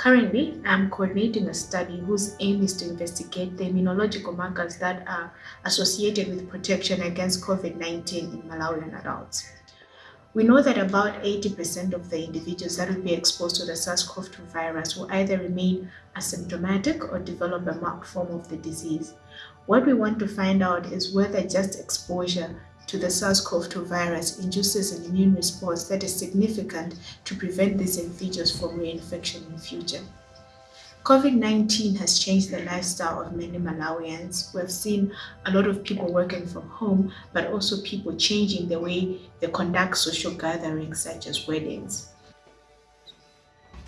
Currently, I'm coordinating a study whose aim is to investigate the immunological markers that are associated with protection against COVID-19 in Malawian adults. We know that about 80% of the individuals that will be exposed to the SARS-CoV-2 virus will either remain asymptomatic or develop a marked form of the disease. What we want to find out is whether just exposure to the SARS-CoV-2 virus induces an immune response that is significant to prevent these individuals from reinfection in future. COVID-19 has changed the lifestyle of many Malawians. We've seen a lot of people working from home, but also people changing the way they conduct social gatherings such as weddings.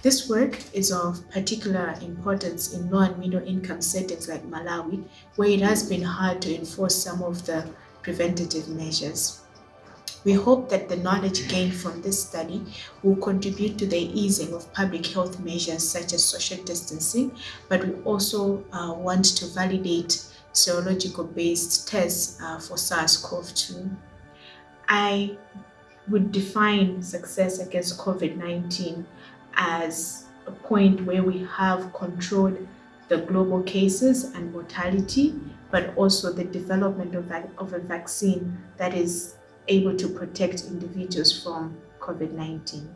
This work is of particular importance in low and middle income settings like Malawi, where it has been hard to enforce some of the preventative measures. We hope that the knowledge gained from this study will contribute to the easing of public health measures such as social distancing, but we also uh, want to validate serological-based tests uh, for SARS-CoV-2. I would define success against COVID-19 as a point where we have controlled the global cases and mortality, but also the development of, of a vaccine that is able to protect individuals from COVID-19.